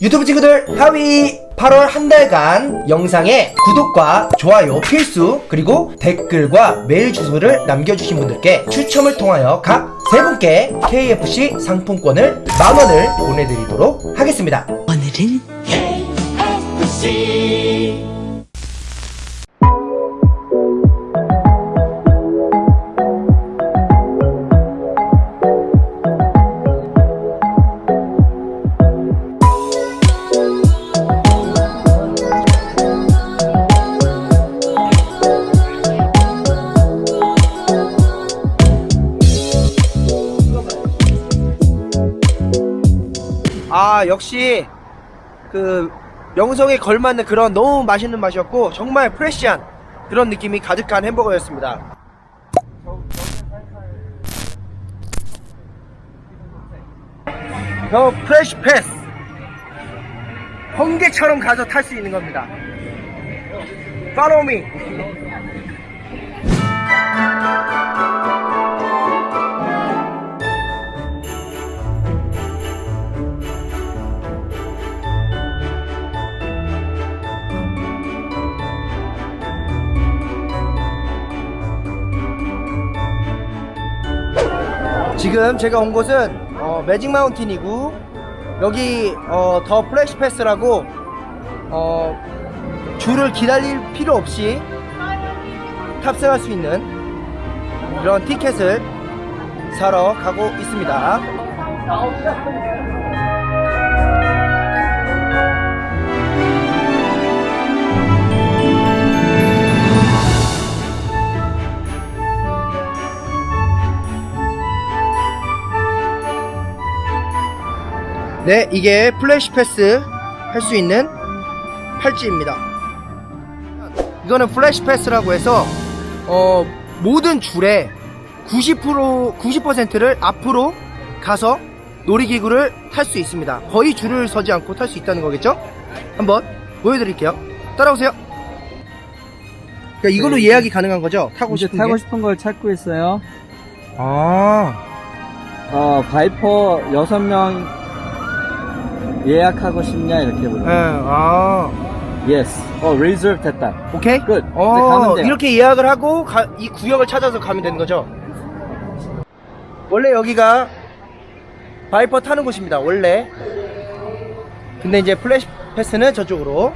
유튜브 친구들 하위 8월 한 달간 영상에 구독과 좋아요 필수 그리고 댓글과 메일 주소를 남겨주신 분들께 추첨을 통하여 각 세 분께 KFC 상품권을 만원을 보내드리도록 하겠습니다. 오늘은 아 역시 그 명성에 걸맞는 그런 너무 맛있는 맛이었고 정말 프레시한 그런 느낌이 가득한 햄버거였습니다. 더 프레시 패스. 번개처럼 가서 탈 수 있는 겁니다. Follow me 지금 제가 온 곳은 어, 매직 마운틴이고 여기 어, the flash pass라고 어, 줄을 기다릴 필요 없이 탑승할 수 있는 그런 티켓을 사러 가고 있습니다. 네, 이게 flash pass 할 수 있는 팔찌입니다. 이거는 flash pass라고 해서 어, 모든 줄에 90% 90%를 앞으로 가서 놀이기구를 탈 수 있습니다. 거의 줄을 서지 않고 탈 수 있다는 거겠죠? 한번 보여드릴게요. 따라오세요. 그러니까 이걸로 네. 예약이 가능한 거죠? 타고 이제 싶은 타고 게? 싶은 걸 찾고 있어요. 아, 어, Viper 6명 예약하고 싶냐 이렇게 네, 물어요. 아, Yes. 어, reserve 됐다. 오케이. 끝. 어. 이렇게 예약을 하고 가- 이 구역을 찾아서 가면 되는 거죠? 원래 여기가 Viper 타는 곳입니다. 원래. 근데 이제 Flash Pass는 저쪽으로.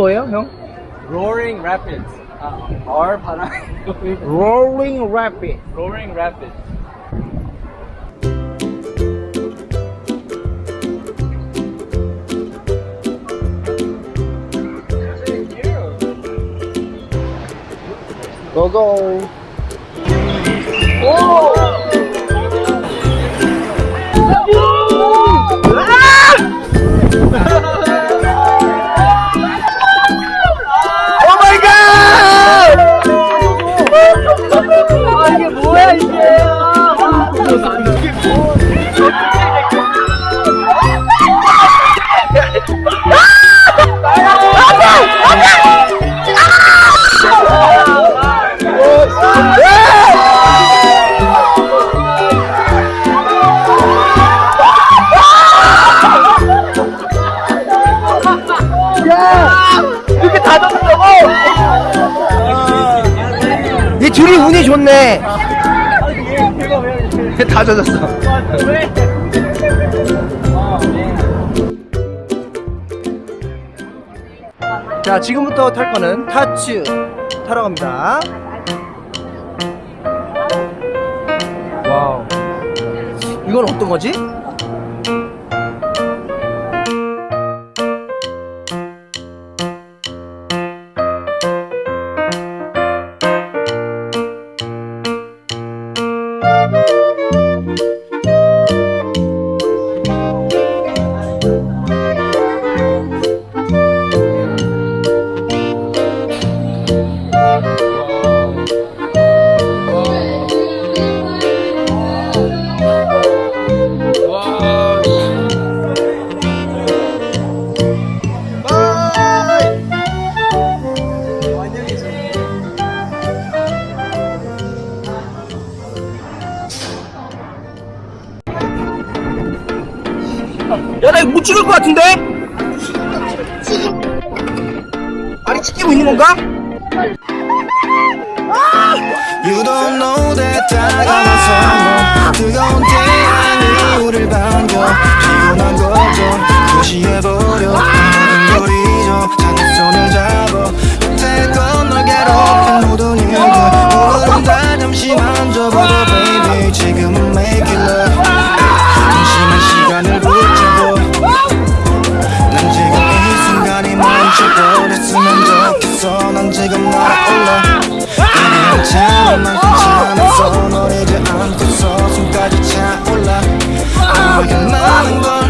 뭐예요, 형? Roaring Rapids. 아, R 바람. Rolling Rapid. Roaring Rapids. 고고. 오 둘이 운이 좋네. 다 젖었어. 자, 지금부터 탈 거는 타츠 타러 갑니다. 와우. 이건 어떤 거지? 야, 나 이거 못 찍을 것 같은데? 아니, 찍히고 있는 건가? You don't know that 다가와서 뜨거운 태양이 우릴 반겨 피곤한 거죠 무시해 너에